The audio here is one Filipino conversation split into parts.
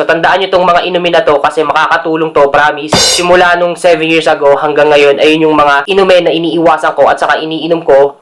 So tandaan nyo itong mga inumin na to kasi makakatulong to, promise. Simula nung 7 years ago hanggang ngayon, ayun yung mga inumin na iniiwasan ko at saka iniinom ko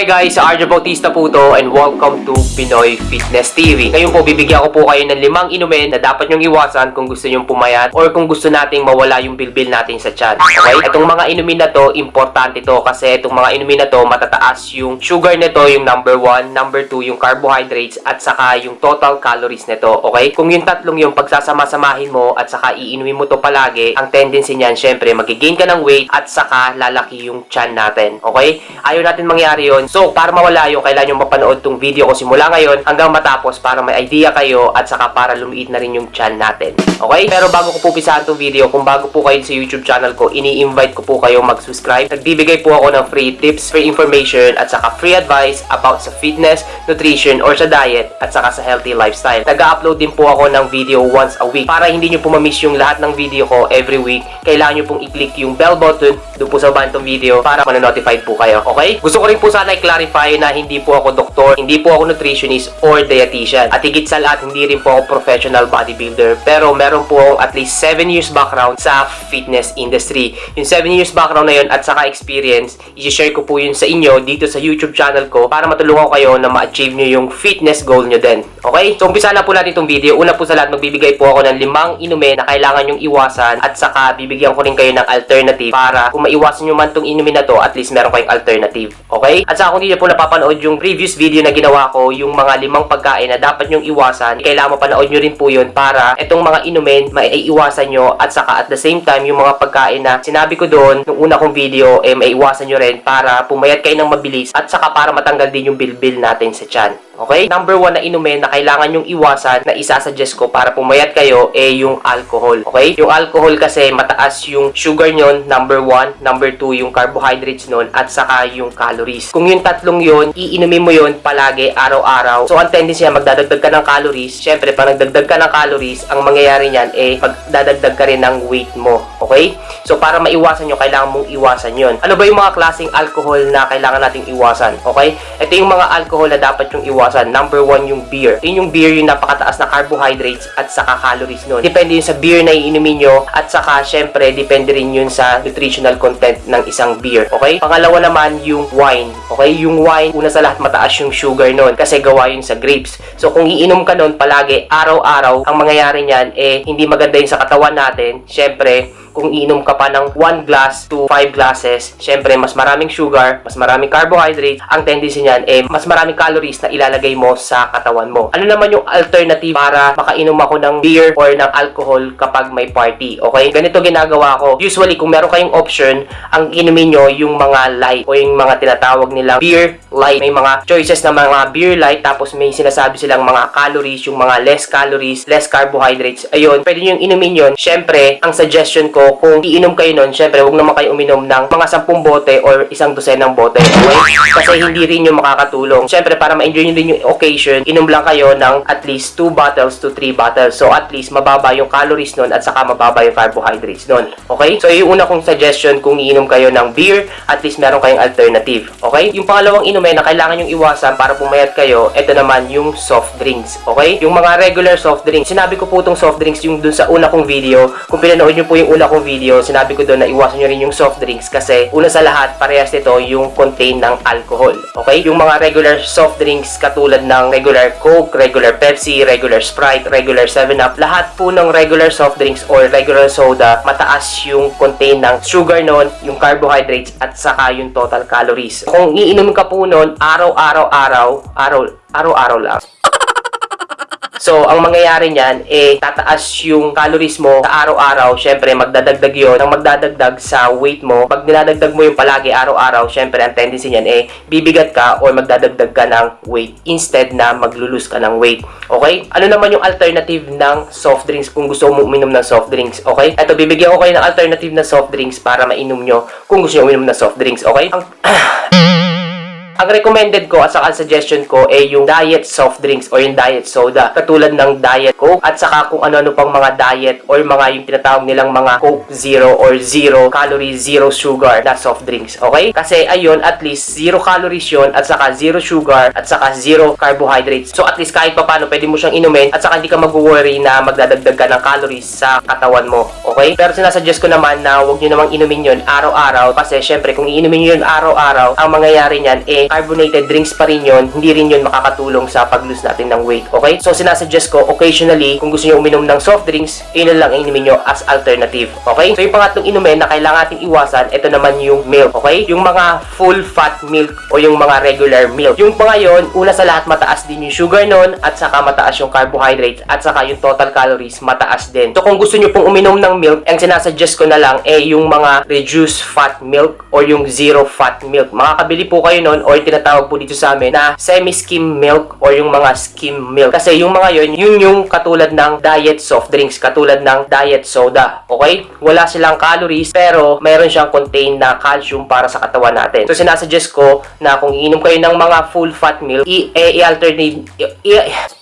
Hi guys, sa Arjo Bautista po to and welcome to Pinoy Fitness TV. Ngayon po, bibigyan ko po kayo ng limang inumin na dapat nyong iwasan kung gusto nyong pumayat or kung gusto nating mawala yung bilbil natin sa tiyan. Okay? Itong mga inumin na to, importante to kasi itong mga inumin na to, matataas yung sugar nito, yung number 1, number 2, yung carbohydrates at saka yung total calories nito. Okay? Kung yung tatlong yung pagsasama-samahin mo at saka iinumin mo to palagi, ang tendency niyan, syempre, magigain ka ng weight at saka lalaki yung tiyan natin. Okay? Ayaw natin mangyari yun. So, para mawala yun, kailangan nyo mapanood tong video ko simula ngayon hanggang matapos para may idea kayo at saka para lumiit na rin yung tiyan natin. Okay? Pero bago ko po pisahan tong video, kung bago po kayo sa YouTube channel ko, ini-invite ko po kayo mag-subscribe. Nagbibigay po ako ng free tips, free information, at saka free advice about sa fitness, nutrition, or sa diet, at saka sa healthy lifestyle. Nag-upload din po ako ng video once a week. Para hindi nyo po mamiss yung lahat ng video ko every week, kailangan nyo pong i-click yung bell button doon po sa bantong video para manonotified po kayo. Okay? Gusto ko rin po sana i-clarify na hindi po ako doktor, hindi po ako nutritionist or dietitian. At higit sa lahat, hindi rin po ako professional bodybuilder. Pero meron po akong at least 7 years background sa fitness industry. Yung 7 years background na yun at saka experience, i-share ko po yun sa inyo dito sa YouTube channel ko para matulungan ko kayo na ma-achieve nyo yung fitness goal nyo din. Okay? So, umpisa na po natin itong video. Una po sa lahat, magbibigay po ako ng limang inumin na kailangan yung iwasan at saka bibigyan ko rin kayo ng alternative para kung maiwasan nyo man itong inumin na to, at least meron kayong alternative. Okay? At saka kung hindi po napapanood yung previous video na ginawa ko, yung mga limang pagkain na dapat nyong iwasan, kailangan mapanood nyo rin po yun para itong mga inumin, maiiwasan nyo at saka at the same time, yung mga pagkain na sinabi ko doon, nung una kong video, eh maiiwasan nyo rin para pumayat kayo ng mabilis at saka para matanggal din yung bilbil natin sa tiyan. Okay? Number one na inumin na kailangan yung iwasan na isasuggest ko para pumayat kayo eh yung alcohol. Okay? Yung alcohol kasi mataas yung sugar nyon, number one. Number two, yung carbohydrates nun at saka yung calories. Kung yung tatlong yun, iinumin mo yun palagi, araw-araw. So, ang tendency niya, magdadagdag ka ng calories. Siyempre, pag nagdagdag ka ng calories, ang mangyayari niyan eh, magdadagdag ka rin ng weight mo. Okay? So, para maiwasan nyo, kailangan mong iwasan yun. Ano ba yung mga klaseng alcohol na kailangan nating iwasan? Okay? Ito yung mga alcohol na dapat yung iwasan. Number one yung beer. Yun yung beer yung napakataas na carbohydrates at saka calories nun. Depende yun sa beer na iinumin nyo at saka syempre depende rin yun sa nutritional content ng isang beer. Okay? Pangalawa naman yung wine. Okay? Yung wine, una sa lahat mataas yung sugar nun kasi gawa yun sa grapes. So kung iinom ka nun palagi, araw-araw, ang mangyayari niyan eh hindi maganda yun sa katawan natin. Syempre, kung inom ka pa ng 1 glass to 5 glasses, syempre mas maraming sugar, mas maraming carbohydrates, ang tendency niyan eh mas maraming calories na ilalagay mo sa katawan mo. Ano naman yung alternative para makainom ako ng beer or ng alcohol kapag may party? Okay? Ganito ginagawa ko. Usually, kung meron kayong option, ang inumin nyo yung mga light o yung mga tinatawag nilang beer light. May mga choices na mga beer light tapos may sinasabi silang mga calories, yung mga less calories, less carbohydrates. Ayun, pwede nyo yung inumin yun. Syempre, ang suggestion ko ko, kung iinom kayo nun, syempre, huwag naman kayo uminom ng mga 10 bote or isang dosenang bote. Okay? Kasi hindi rin yung makakatulong. Syempre, para ma-enjoy nyo din yung occasion, inom lang kayo ng at least 2 bottles to 3 bottles. So, at least, mababa yung calories nun at saka mababa yung carbohydrates nun. Okay? So, yung una kong suggestion, kung iinom kayo ng beer, at least meron kayong alternative. Okay? Yung pangalawang inumin na kailangan yung iwasan para pumayat kayo, ito naman yung soft drinks. Okay? Yung mga regular soft drinks. Sinabi ko po itong soft drinks yung dun sa una kong video. Kung pinanood nyo po yung una kong video, sinabi ko doon na iwasan nyo rin yung soft drinks kasi una sa lahat, parehas nito yung contain ng alcohol. Okay? Yung mga regular soft drinks katulad ng regular Coke, regular Pepsi, regular Sprite, regular 7-Up, lahat po ng regular soft drinks or regular soda, mataas yung contain ng sugar nun, yung carbohydrates, at saka yung total calories. Kung iinom ka po nun, araw-araw-araw, araw, araw-araw lang. So, ang mangyayari niyan, eh, tataas yung calories mo sa araw-araw. Siyempre, magdadagdag yon Ang magdadagdag sa weight mo, pag dinadagdag mo yung palagi araw-araw, siyempre, ang tendency niyan, eh, bibigat ka or magdadagdag ka ng weight instead na maglulus ka ng weight. Okay? Ano naman yung alternative ng soft drinks kung gusto mo uminom ng soft drinks? Okay? Ito, bibigyan ko kayo ng alternative na soft drinks para mainom nyo kung gusto nyo uminom ng soft drinks. Okay? Ang... Ang recommended ko at saka suggestion ko ay yung diet soft drinks or yung diet soda. Katulad ng diet coke at saka kung ano-ano pang mga diet or mga yung tinatawag nilang mga coke zero or zero calories, zero sugar na soft drinks. Okay? Kasi ayun, at least zero calories yun at saka zero sugar at saka zero carbohydrates. So at least kahit pa paano pwede mo siyang inumin at saka hindi ka mag-worry na magdadagdag ka ng calories sa katawan mo. Okay? Pero sinasuggest ko naman na huwag nyo namang inumin yun araw-araw kasi syempre kung iinumin nyo yun araw-araw, ang mangyayari niyan eh carbonated drinks pa rin yun, hindi rin yun makakatulong sa pag-lose natin ng weight. Okay? So sinasuggest ko occasionally kung gusto nyo uminom ng soft drinks, yun na lang ang inumin nyo as alternative. Okay? So yung pangatlong inumin na kailangan natin iwasan, ito naman yung milk. Okay? Yung mga full fat milk o yung mga regular milk. Yung mga yun, una sa lahat mataas din yung sugar nun at saka mataas yung carbohydrates at saka yung total calories mataas din. So kung gusto nyo pong uminom ng milk, ang sinasuggest ko na lang eh yung mga reduced fat milk or yung zero fat milk. Makakabili po kayo nun or tinatawag po dito sa amin na semi-skim milk or yung mga skim milk. Kasi yung mga yun, yun yung katulad ng diet soft drinks, katulad ng diet soda. Okay? Wala silang calories pero mayroon siyang contain na calcium para sa katawan natin. So sinasuggest ko na kung iinom kayo ng mga full fat milk, i-alternate i- i-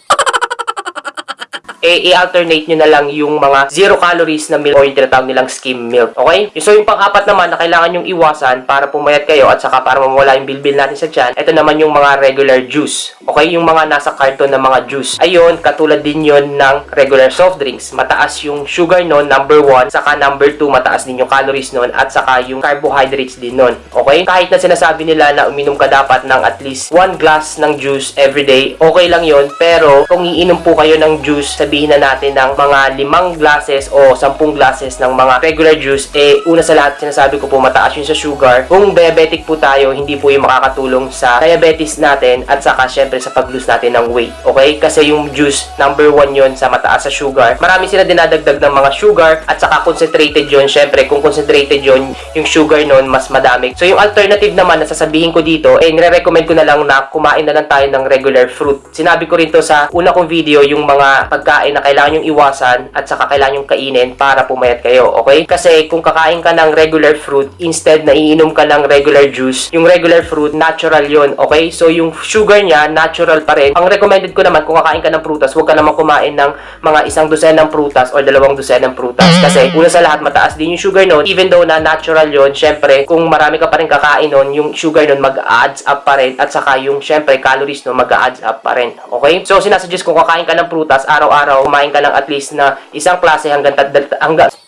eh, i-alternate nyo na lang yung mga zero calories na milk o yung tinatawag nilang skim milk. Okay? So, yung pang-apat naman na kailangan yung iwasan para pumayat kayo at saka para mawala yung bilbil natin sa tiyan, ito naman yung mga regular juice. Okay? Yung mga nasa carton na mga juice. Ayun, katulad din yon ng regular soft drinks. Mataas yung sugar nun, number 1, saka number 2, mataas din yung calories nun, at saka yung carbohydrates din nun. Okay? Kahit na sinasabi nila na uminom ka dapat ng at least 1 glass ng juice every day, okay lang yon Pero, kung iinom po kayo ng juice, sabihin na natin ng mga limang glasses o sampung glasses ng mga regular juice, eh, una sa lahat, sinasabi ko po, mataas yun sa sugar. Kung diabetic po tayo, hindi po yung makakatulong sa diabetes natin at saka, syempre, sa pag-lose natin ng weight. Okay? Kasi yung juice, number one yun sa mataas sa sugar. Marami sila dinadagdag ng mga sugar at saka concentrated yun. Syempre, kung concentrated yun, yung sugar nun, mas madami. So, yung alternative naman na sasabihin ko dito, eh, nire-recommend ko na lang na kumain na lang tayo ng regular fruit. Sinabi ko rin to sa una kong video, yung mga pagkain na kailangan yung iwasan at saka kailangan yung kainin para pumayat kayo, okay? Kasi kung kakain ka ng regular fruit, instead na iinom ka ng regular juice, yung regular fruit, natural yon okay? So, yung sugar niya, natural pa rin. Ang recommended ko naman, kung kakain ka ng prutas, huwag ka naman kumain ng mga isang dosen ng prutas or dalawang dosen ng prutas. Kasi, una sa lahat, mataas din yung sugar nun. Even though na natural yon syempre, kung marami ka pa rin kakain nun, yung sugar nun mag-adds up pa rin. At saka yung, syempre, calories nun mag-adds up pa rin. Okay? So, sinasuggest kung kakain ka ng prutas, araw-araw, kumain ka ng at least na isang klase hanggang, hanggang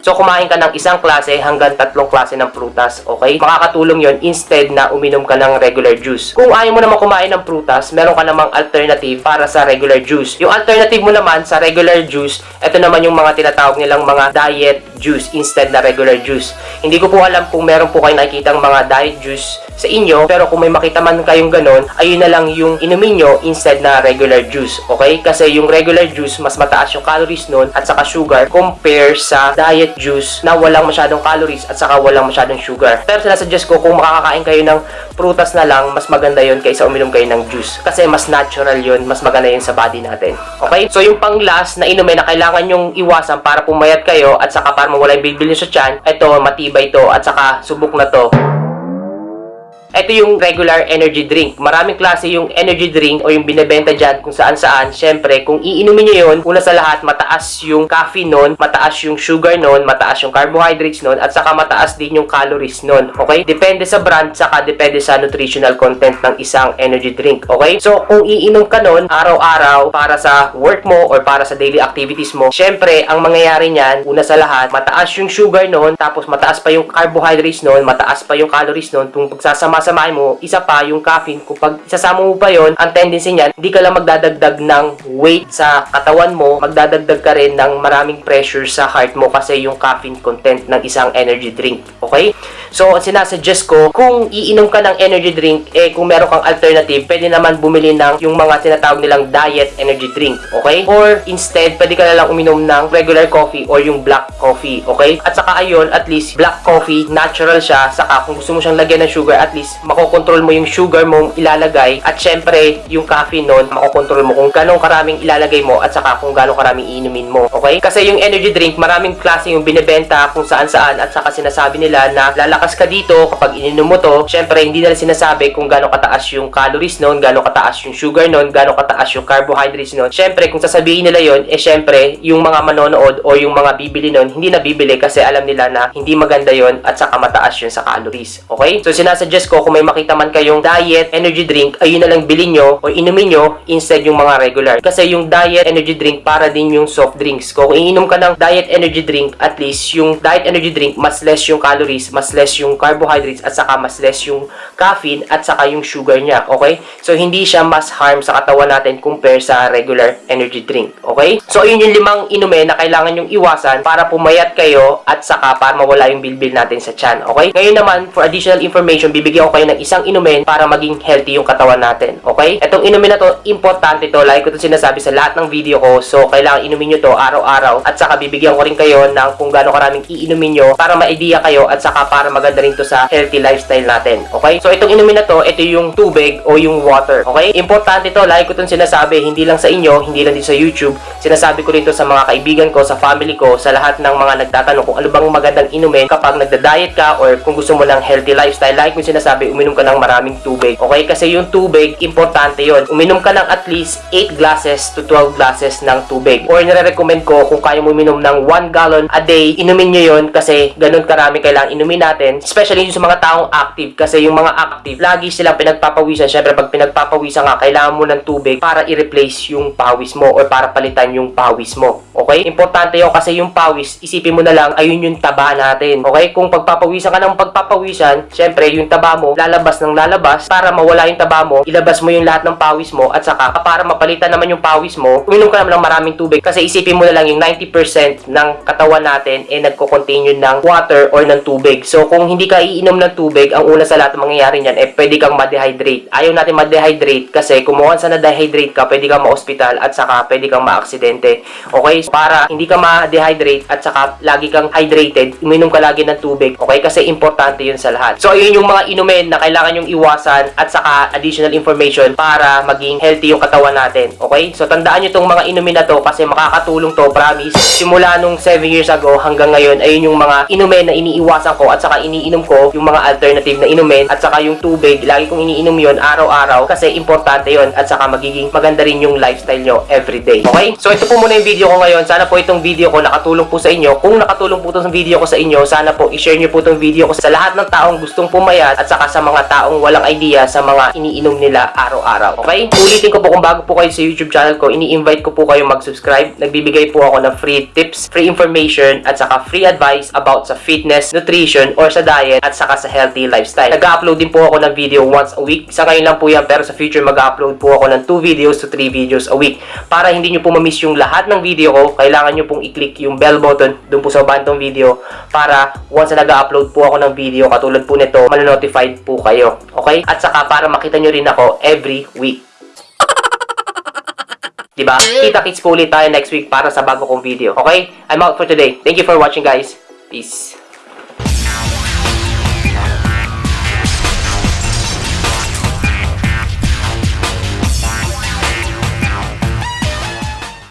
So, kumain ka ng isang klase hanggang tatlong klase ng prutas, okay? Makakatulong yon instead na uminom ka ng regular juice. Kung ayaw mo naman kumain ng prutas, meron ka namang alternative para sa regular juice. Yung alternative mo naman sa regular juice, ito naman yung mga tinatawag nilang mga diet juice instead na regular juice. Hindi ko po alam kung meron po kayo nakikitang mga diet juice sa inyo, pero kung may makita man kayong ganon, ayun na lang yung inumin nyo instead na regular juice, okay? Kasi yung regular juice, mas mataas yung calories nun at saka sugar compare sa diet juice na walang masyadong calories at saka walang masyadong sugar. Pero sinasuggest ko kung makakakain kayo ng prutas na lang, mas maganda yon kaysa uminom kayo ng juice. Kasi mas natural yon mas maganda yun sa body natin. Okay? So yung pang last na inumin na kailangan yung iwasan para pumayat kayo at saka para mawala yung bilbil nyo sa tiyan, ito matibay to at saka subok na to. Ito yung regular energy drink. Maraming klase yung energy drink o yung binebenta dyan kung saan saan. Siyempre, kung iinumin nyo yun, una sa lahat, mataas yung caffeine nun, mataas yung sugar nun, mataas yung carbohydrates nun, at saka mataas din yung calories nun. Okay? Depende sa brand, saka depende sa nutritional content ng isang energy drink. Okay? So, kung iinom ka nun, araw-araw, para sa work mo or para sa daily activities mo, siyempre, ang mangyayari niyan, una sa lahat, mataas yung sugar nun, tapos mataas pa yung carbohydrates nun, mataas pa yung calories nun, kung pagsasama samahin mo, isa pa yung caffeine, kung pag isasama mo pa yon ang tendency niyan, hindi ka lang magdadagdag ng weight sa katawan mo, magdadagdag ka rin ng maraming pressure sa heart mo kasi yung caffeine content ng isang energy drink. Okay? So, ang sinasuggest ko, kung iinom ka ng energy drink, eh kung meron kang alternative, pwede naman bumili ng yung mga tinatawag nilang diet energy drink. Okay? Or instead, pwede ka na lang uminom ng regular coffee or yung black coffee. Okay? At saka ayun, at least black coffee, natural siya. Saka kung gusto mo siyang lagyan ng sugar, at least makokontrol mo yung sugar mo ilalagay at syempre yung caffeine nun makokontrol mo kung ganong karaming ilalagay mo at saka kung ganong karaming inumin mo okay kasi yung energy drink maraming klase yung binebenta kung saan saan at saka sinasabi nila na lalaki lalakas ka dito kapag ininom mo to. Syempre, hindi nila sinasabi kung gaano kataas yung calories nun, gaano kataas yung sugar nun, gaano kataas yung carbohydrates nun. Syempre, kung sasabihin nila yon, eh syempre, yung mga manonood o yung mga bibili nun, hindi na bibili kasi alam nila na hindi maganda yon at saka mataas yun sa calories. Okay? So, sinasuggest ko kung may makita man kayong diet energy drink, ayun na lang bilhin nyo o inumin nyo instead yung mga regular. Kasi yung diet energy drink para din yung soft drinks. Kung iinom ka ng diet energy drink, at least yung diet energy drink, mas less yung calories, mas less yung carbohydrates, at saka mas less yung caffeine, at saka yung sugar niya. Okay? So, hindi siya mas harm sa katawan natin compare sa regular energy drink. Okay? So, ayun yung limang inumin na kailangan yung iwasan para pumayat kayo at saka para mawala yung bilbil natin sa tiyan. Okay? Ngayon naman, for additional information, bibigyan ko kayo ng isang inumin para maging healthy yung katawan natin. Okay? Itong inumin na to, importante to. Like ko to sinasabi sa lahat ng video ko. So, kailangan inumin nyo to araw-araw. At saka bibigyan ko rin kayo ng kung gaano karaming iinumin nyo para ma-idea kayo at saka para maganda rin to sa healthy lifestyle natin. Okay? So, itong inumin na to, ito yung tubig o yung water. Okay? Importante to. Like ko itong sinasabi, hindi lang sa inyo, hindi lang din sa YouTube. Sinasabi ko rin to sa mga kaibigan ko, sa family ko, sa lahat ng mga nagtatanong kung ano bang magandang inumin kapag nagda-diet ka or kung gusto mo ng healthy lifestyle. Like ko sinasabi, uminom ka ng maraming tubig. Okay? Kasi yung tubig, importante yon. Uminom ka ng at least 8 glasses to 12 glasses ng tubig. Or nire-recommend ko kung kaya mo uminom ng 1 gallon a day, inumin nyo yon kasi ganun karami kailangan inumin natin. Especially yung sa mga taong active kasi yung mga active, lagi silang pinagpapawisan. Syempre, pag pinagpapawisan ka, kailangan mo ng tubig para i-replace yung pawis mo or para palitan yung pawis mo. Okay? Importante yun kasi yung pawis, isipin mo na lang, ayun yung taba natin. Okay? Kung pagpapawisan ka ng pagpapawisan, syempre, yung taba mo, lalabas ng lalabas para mawala yung taba mo, ilabas mo yung lahat ng pawis mo at saka para mapalitan naman yung pawis mo, uminom ka naman ng maraming tubig kasi isipin mo na lang yung 90% ng katawan natin eh nagko-contain yun ng water or ng tubig. So kung hindi ka iinom ng tubig, ang una sa lahat ng mangyayari niyan eh pwede kang ma-dehydrate. Ayaw natin ma-dehydrate kasi kung once na na-dehydrate ka, pwede kang ma-hospital at saka pwede kang ma-aksidente. Okay? So, para hindi ka ma-dehydrate at saka lagi kang hydrated, uminom ka lagi ng tubig. Okay? Kasi importante yun sa lahat. So ayun yung mga inumin na kailangan yung iwasan at saka additional information para maging healthy yung katawan natin. Okay? So tandaan nyo tong mga inumin na to kasi makakatulong to, promise. Simula nung 7 years ago hanggang ngayon, ayun yung mga inumin na iniiwasan ko at saka iniinom ko yung mga alternative na inumin at saka yung tubig. Lagi kong iniinom yon araw-araw kasi importante yon at saka magiging maganda rin yung lifestyle nyo everyday. Okay? So ito po muna yung video ko ngayon. Sana po itong video ko nakatulong po sa inyo. Kung nakatulong po itong video ko sa inyo, sana po i-share nyo po itong video ko sa lahat ng taong gustong pumayat at saka sa mga taong walang idea sa mga iniinom nila araw-araw. Okay? Ulitin ko po kung bago po kayo sa YouTube channel ko, ini-invite ko po kayo mag-subscribe. Nagbibigay po ako ng free tips, free information, at saka free advice about sa fitness, nutrition, or sa diet, at saka sa healthy lifestyle. Nag-upload din po ako ng video once a week. Sa ngayon lang po yan, pero sa future mag-upload po ako ng 2 videos to 3 videos a week. Para hindi nyo po ma-miss yung lahat ng video ko, kailangan nyo pong i-click yung bell button dun po sa bantong video para once na nag-upload po ako ng video katulad po nito, manonotified po kayo. Okay? At saka para makita nyo rin ako every week. Diba? Kita-kits po ulit tayo next week para sa bago kong video. Okay? I'm out for today. Thank you for watching guys. Peace.